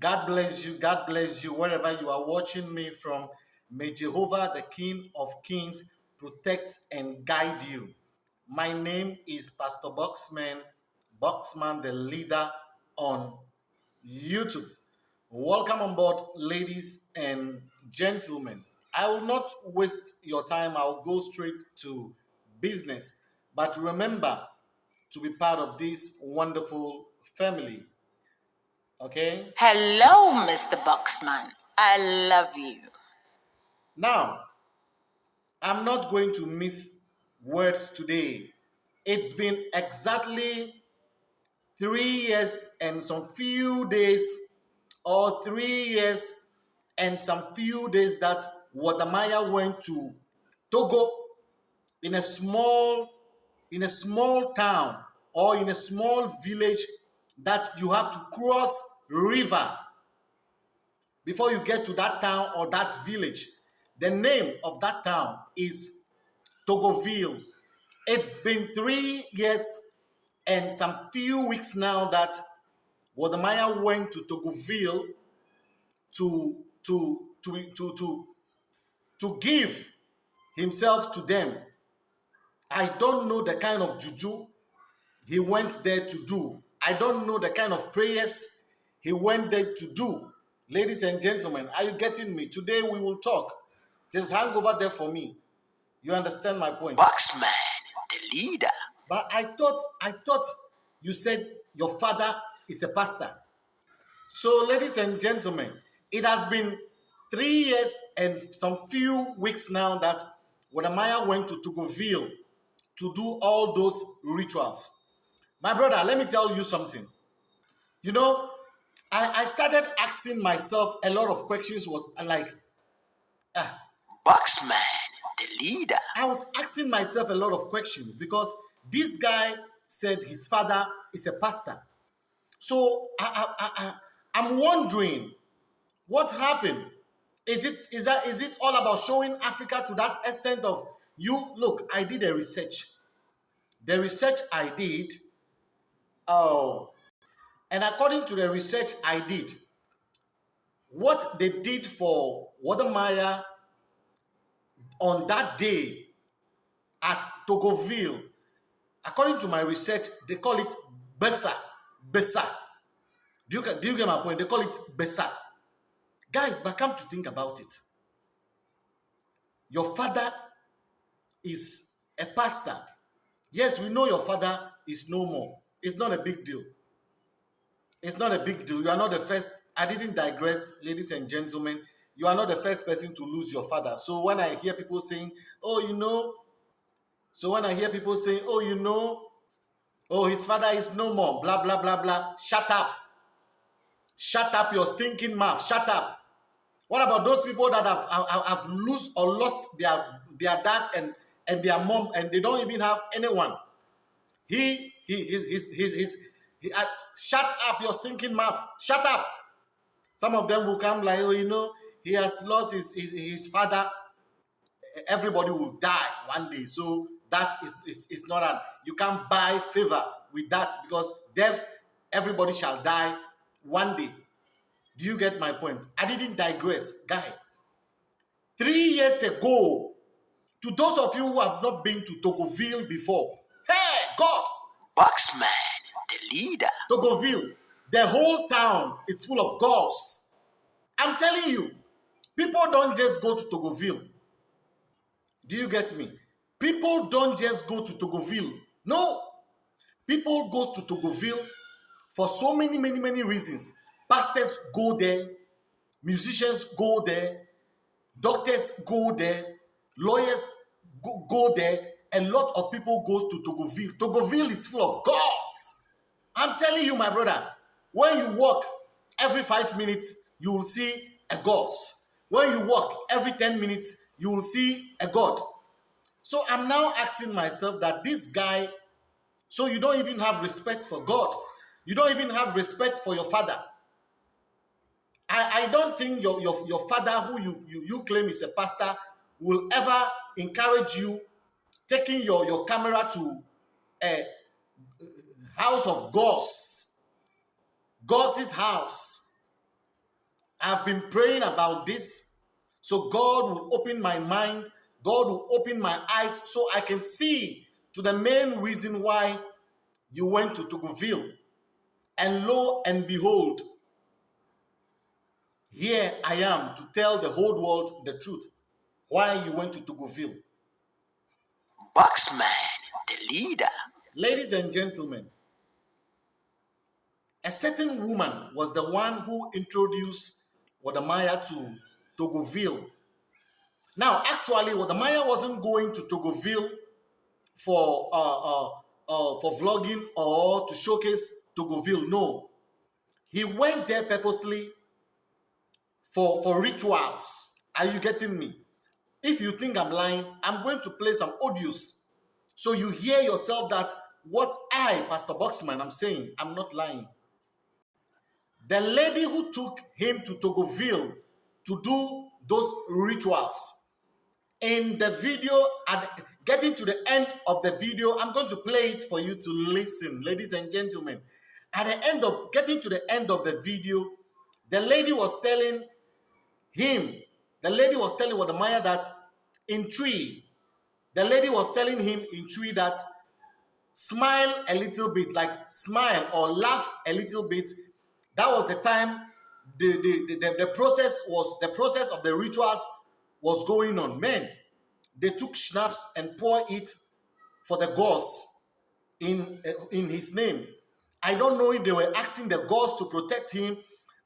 God bless you. God bless you wherever you are watching me from. May Jehovah, the King of Kings, protect and guide you. My name is Pastor Boxman, Boxman, the leader on YouTube. Welcome on board, ladies and gentlemen. I will not waste your time. I'll go straight to business. But remember to be part of this wonderful family. Okay? Hello, Mr. Boxman. I love you. Now, I'm not going to miss words today. It's been exactly three years and some few days, or three years and some few days that Wode Maya went to Togo in a small in a small town or in a small village that you have to cross river before you get to that town or that village. The name of that town is Togoville. It's been three years and some few weeks now that Wode Maya went to Togoville to, to, to, to, to, to give himself to them. I don't know the kind of juju he went there to do. I don't know the kind of prayers he went there to do. Ladies and gentlemen, are you getting me? Today we will talk. Just hang over there for me. You understand my point? Boxman, the leader. But I thought, I thought you said your father is a pastor. So, ladies and gentlemen, it has been three years and some few weeks now that Wode Maya went to Togoville to do all those rituals. My brother, let me tell you something. You know, I, I started asking myself a lot of questions was like, ah, Boxman, the leader. I was asking myself a lot of questions because this guy said his father is a pastor. So I, I, I, I'm wondering what happened. Is it is that is it all about showing Africa to that extent of you? Look, I did a research. The research I did Oh, and according to the research I did, what they did for Wode Maya on that day at Togoville, according to my research, they call it Besa. Besa. Do you, do you get my point? They call it Besa. Guys, but come to think about it. Your father is a pastor. Yes, we know your father is no more. It's not a big deal. It's not a big deal. You are not the first. I didn't digress, ladies and gentlemen. You are not the first person to lose your father. So when I hear people saying, oh, you know, so when I hear people saying, oh, you know, oh, his father is no more, blah, blah, blah, blah, shut up. Shut up your stinking mouth. Shut up. What about those people that have, have, have lose or lost their, their dad and, and their mom and they don't even have anyone? He he, he's, he's, he's he, uh, shut up your stinking mouth. Shut up. Some of them will come like, oh, you know, he has lost his, his, his father. Everybody will die one day. So that is, is, is not an, you can't buy favor with that because death, everybody shall die one day. Do you get my point? I didn't digress, guy. Three years ago, to those of you who have not been to Togoville before, hey, God, Boxman, the leader. Togoville, the whole town is full of gods. I'm telling you, people don't just go to Togoville. Do you get me? People don't just go to Togoville. No. People go to Togoville for so many, many, many reasons. Pastors go there, musicians go there, doctors go there, lawyers go, go there, a lot of people goes to Togoville. Togoville is full of gods. I'm telling you, my brother, when you walk every five minutes, you will see a god. When you walk every 10 minutes, you will see a god. So I'm now asking myself that this guy, so you don't even have respect for God. You don't even have respect for your father. I, I don't think your, your, your father, who you, you, you claim is a pastor, will ever encourage you taking your, your camera to a house of gods, God's house, I've been praying about this. So God will open my mind, God will open my eyes so I can see to the main reason why you went to Togoville. And lo and behold, here I am to tell the whole world the truth why you went to Togoville. Boxman, the leader. Ladies and gentlemen, a certain woman was the one who introduced Wode Maya to Togoville. Now, actually, Wode Maya wasn't going to Togoville for uh, uh, uh, for vlogging or to showcase Togoville. No, he went there purposely for for rituals. Are you getting me? If you think I'm lying, I'm going to play some audios so you hear yourself that what I, Pastor Boxman, I'm saying, I'm not lying. The lady who took him to Togoville to do those rituals, in the video, at getting to the end of the video, I'm going to play it for you to listen, ladies and gentlemen. At the end of getting to the end of the video, the lady was telling him, the lady was telling Wode Maya that in Twi, the lady was telling him in Twi that smile a little bit, like smile or laugh a little bit. That was the time the, the, the, the process was the process of the rituals was going on. Men, they took schnapps and pour it for the gods in, uh, in his name. I don't know if they were asking the gods to protect him.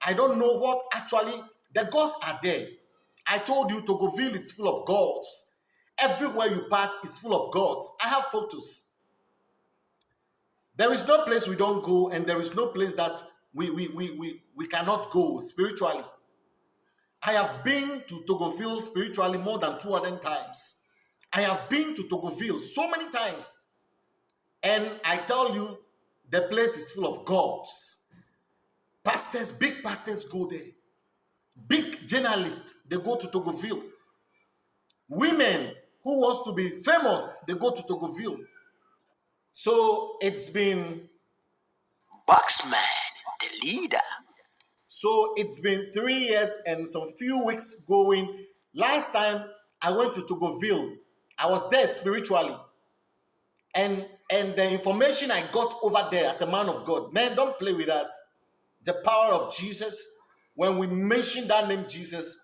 I don't know what actually the gods are there. I told you Togoville is full of gods. Everywhere you pass is full of gods. I have photos. There is no place we don't go, and there is no place that we, we, we, we, we cannot go spiritually. I have been to Togoville spiritually more than 200 times. I have been to Togoville so many times. And I tell you, the place is full of gods. Pastors, big pastors go there. Big journalists, they go to Togoville. Women who wants to be famous, they go to Togoville. So it's been Boxman, the leader. So it's been three years and some few weeks going. Last time I went to Togoville, I was there spiritually. And and the information I got over there as a man of God, man, don't play with us. The power of Jesus, when we mention that name Jesus,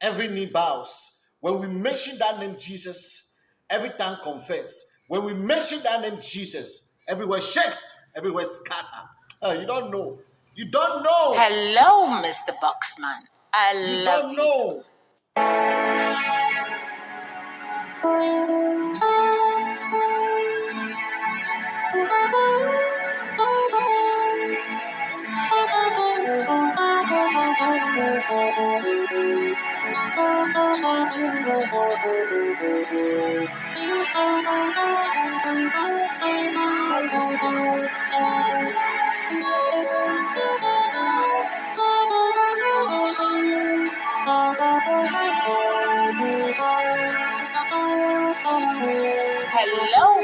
every knee bows. When we mention that name Jesus, every tongue confess. When we mention that name Jesus, everywhere shakes, everywhere scatter. Uh, you don't know. You don't know. Hello, Mr. Boxman. I You love don't you. know. Hello,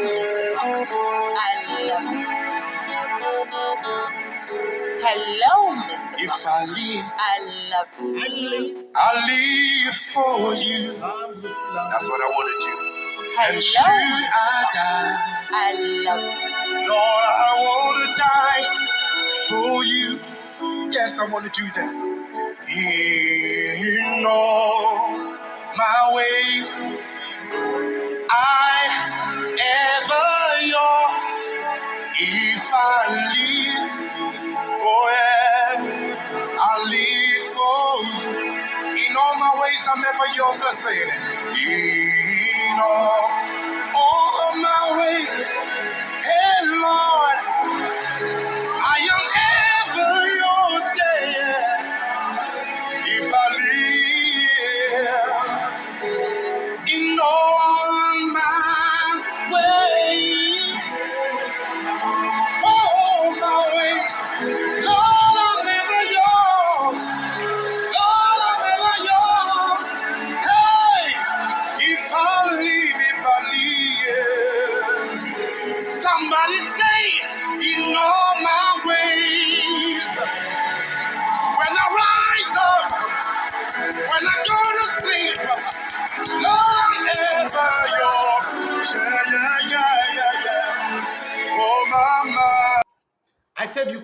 Mr. Boxman. I love you. Hello. If I Boxman. leave, I love you. I live. I leave for you. I'm That's what I want to do. And should I Boxman. die, I love you. Lord, I want to die for you. Yes, I want to do that. In all my ways, I ever yours. If I leave, Ways, I'm ever yours. Let's say it. All, all my ways,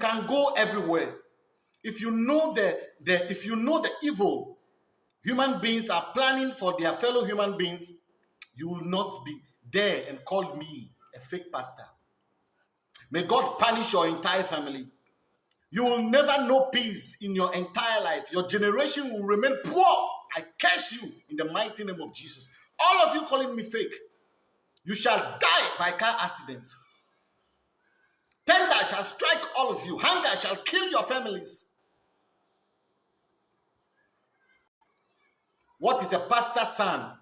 can go everywhere. If you know the, the if you know the evil human beings are planning for their fellow human beings, you will not be there and call me a fake pastor. May God punish your entire family. You will never know peace in your entire life. Your generation will remain poor. I curse you in the mighty name of Jesus. All of you calling me fake, you shall die by car accident. Tender shall strike all of you. Hunger shall kill your families. What is a pastor's son?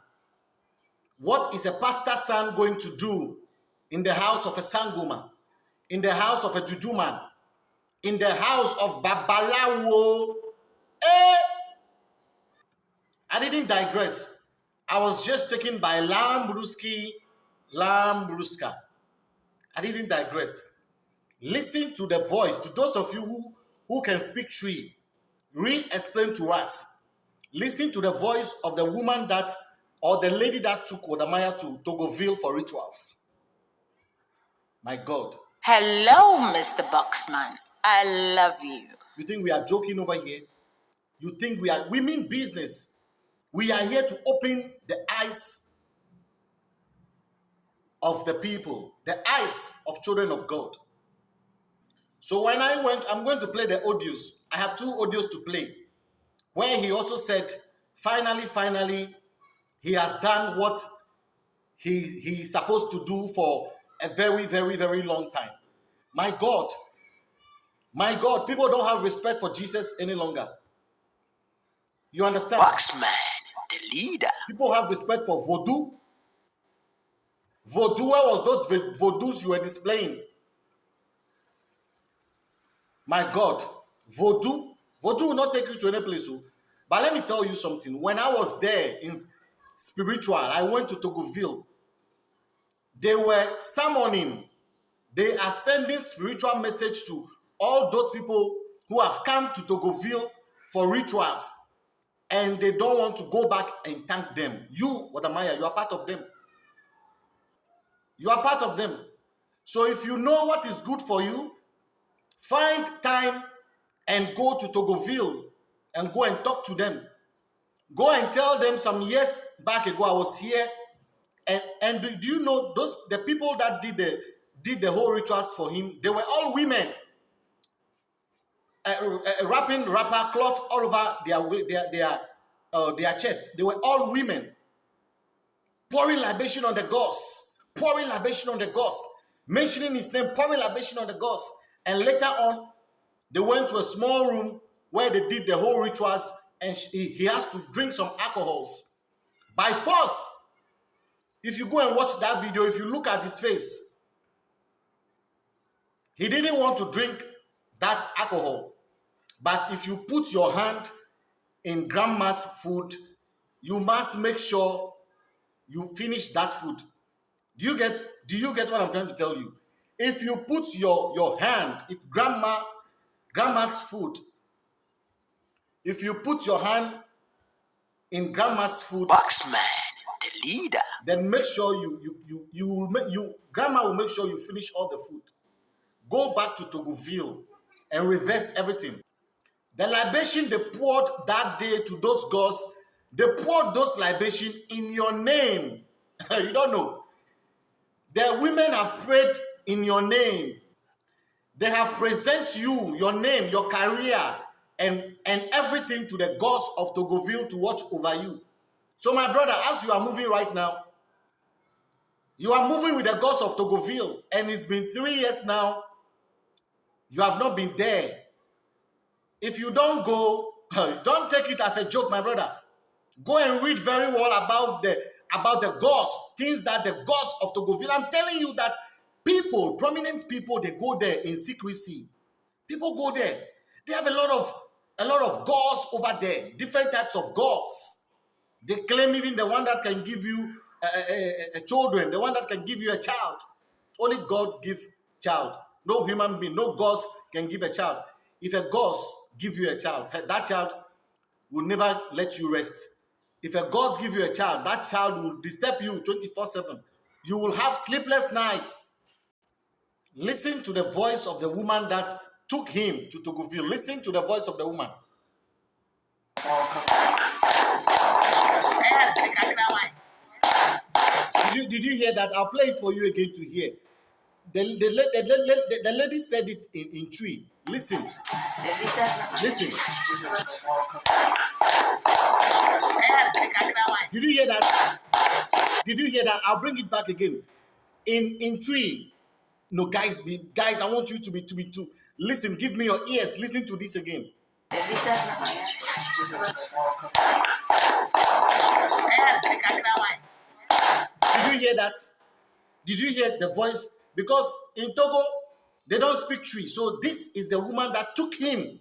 What is a pastor's son going to do in the house of a sangoma, in the house of a jujuman, in the house of Babalawo? Eh? I didn't digress. I was just taken by Lambruski, Lambruska. I didn't digress. Listen to the voice. To those of you who, who can speak Twi, re-explain to us. Listen to the voice of the woman that, or the lady that took Wode Maya to Togoville for rituals. My God. Hello, Mr. Boxman. I love you. You think we are joking over here? You think we are, we mean business. We are here to open the eyes of the people, the eyes of children of God. So when I went, I'm going to play the audios. I have two audios to play. Where he also said, finally, finally, he has done what he he's supposed to do for a very, very, very long time. My God, my God, people don't have respect for Jesus any longer. You understand? Boxman, the leader. People have respect for voodoo. Voodoo, where was those voodoos you were displaying? My God, voodoo, voodoo will not take you to any place. oh. But let me tell you something. When I was there in spiritual, I went to Togoville. They were summoning, they are sending spiritual message to all those people who have come to Togoville for rituals and they don't want to go back and thank them. You, Wode Maya, you are part of them. You are part of them. So if you know what is good for you, find time and go to Togoville and go and talk to them. Go and tell them some years back ago I was here. And, and do, do you know those the people that did the did the whole rituals for him? They were all women. Wrapping wrapper cloth all over their their their uh, their chest. They were all women pouring libation on the gods, pouring libation on the gods, mentioning his name, pouring libation on the gods. And later on, they went to a small room where they did the whole rituals, and he, he has to drink some alcohols by force. If you go and watch that video, if you look at his face, he didn't want to drink that alcohol. But if you put your hand in grandma's food, you must make sure you finish that food. Do you get do you get what I'm trying to tell you? If you put your your hand, if grandma grandma's food, if you put your hand in grandma's food, Boxman, the leader. then make sure you you you you will make you grandma will make sure you finish all the food. Go back to Togoville and reverse everything. The libation they poured that day to those gods, they poured those libation in your name. you don't know. The women have prayed in your name. They have present you, your name, your career, and, and everything to the gods of Togoville to watch over you. So, my brother, as you are moving right now, you are moving with the gods of Togoville, and it's been three years now. You have not been there. If you don't go, don't take it as a joke, my brother. Go and read very well about the about the gods, things that the gods of Togoville. I'm telling you that people, prominent people, they go there in secrecy. People go there. They have a lot of a lot of gods over there, different types of gods. They claim even the one that can give you a, a, a children, the one that can give you a child. Only God give child. No human being, no gods can give a child. If a god give you a child, that child will never let you rest. If a god give you a child, that child will disturb you 24-7. You will have sleepless nights. Listen to the voice of the woman that took him to Tocqueville. Listen to the voice of the woman. Did you, did you hear that? I'll play it for you again to hear. The, the, the, the, the lady said it in, in tree. Listen. Listen. Did you hear that? Did you hear that? I'll bring it back again. In in tree. No, guys, be guys, I want you to be to be to listen. Give me your ears. Listen to this again. Did you hear that? Did you hear the voice? Because in Togo, they don't speak Twi. So this is the woman that took him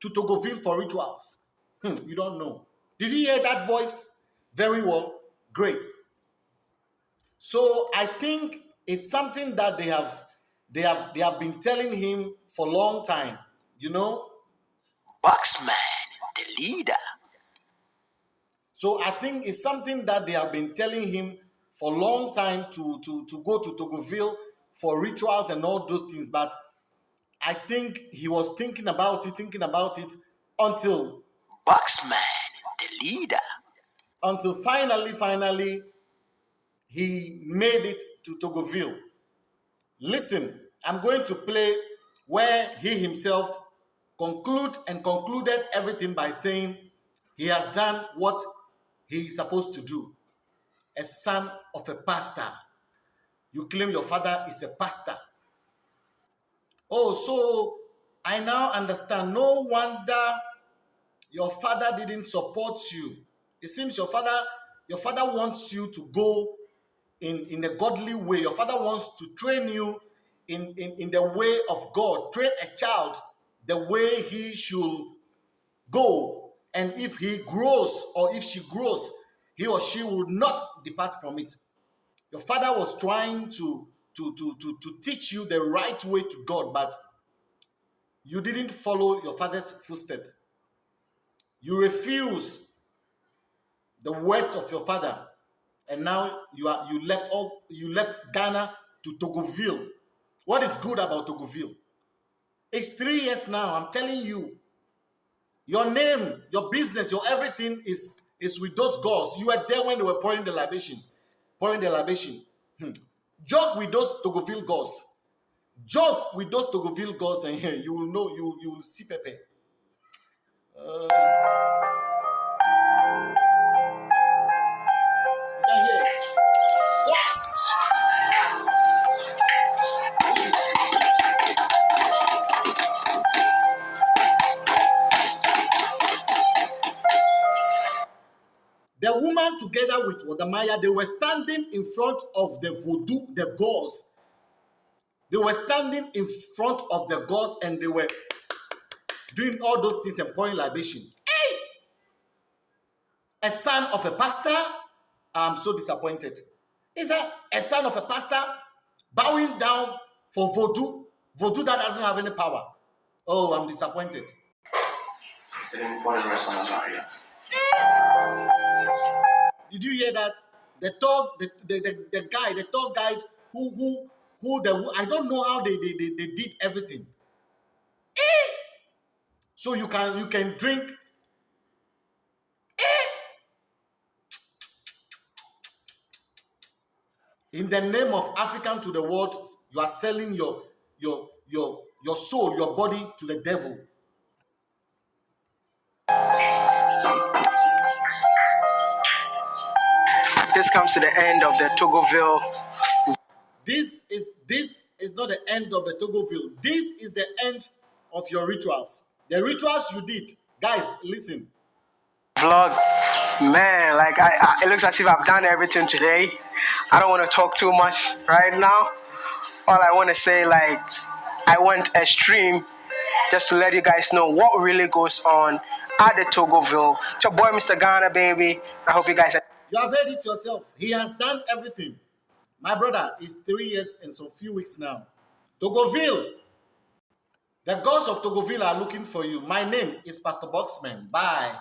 to Togoville for rituals. Hmm, you don't know. Did you hear that voice? Very well. Great. So I think it's something that they have they have they have been telling him for a long time. You know, Boxman, the leader. So I think it's something that they have been telling him for a long time to, to, to go to Togoville for rituals and all those things. But I think he was thinking about it, thinking about it until Boxman, the leader. until finally, finally, he made it to Togoville. Listen, I'm going to play where he himself conclude and concluded everything by saying he has done what he is supposed to do. A son of a pastor. You claim your father is a pastor. Oh, so I now understand. No wonder your father didn't support you. It seems your father, your father wants you to go in, in a godly way. Your father wants to train you in, in, in the way of God. Train a child the way he should go. And if he grows or if she grows, he or she will not depart from it. Your father was trying to, to, to, to, to teach you the right way to God, but you didn't follow your father's footstep. You refuse the words of your father, and now you are you left all you left Ghana to Togoville. What is good about Tocqueville? It's three years now. I'm telling you, your name, your business, your everything is is with those gods. You were there when they were pouring the libation, pouring the libation. Hmm. Joke with those Tocqueville gods. Joke with those Tocqueville gods, and you will know. You you will see Pepe. Uh, together with Wode Maya, they were standing in front of the voodoo, the gods. They were standing in front of the gods and they were doing all those things and pouring libation. Hey! A son of a pastor? I'm so disappointed. Is that a son of a pastor bowing down for voodoo? Voodoo that doesn't have any power. Oh, I'm disappointed. Did you hear that? The dog, the, the, the, the guy, the dog guide who who who the I don't know how they they, they, they did everything. Eh! So you can you can drink. Eh! In the name of African to the world, you are selling your your your your soul, your body to the devil. This comes to the end of the Togoville This is this is not the end of the Togoville. This is the end of your rituals. The rituals you did, guys. Listen. vlog. Man, like I, I, it looks as if I've done everything today. I don't want to talk too much right now. All I want to say, like, I went extreme just to let you guys know what really goes on at the Togoville. It's your boy, Mr. Ghana, baby. I hope you guys. You have heard it yourself. He has done everything. My brother is three years and some few weeks now. Togolville. The gods of Togolville are looking for you. My name is Pastor Boxman. Bye.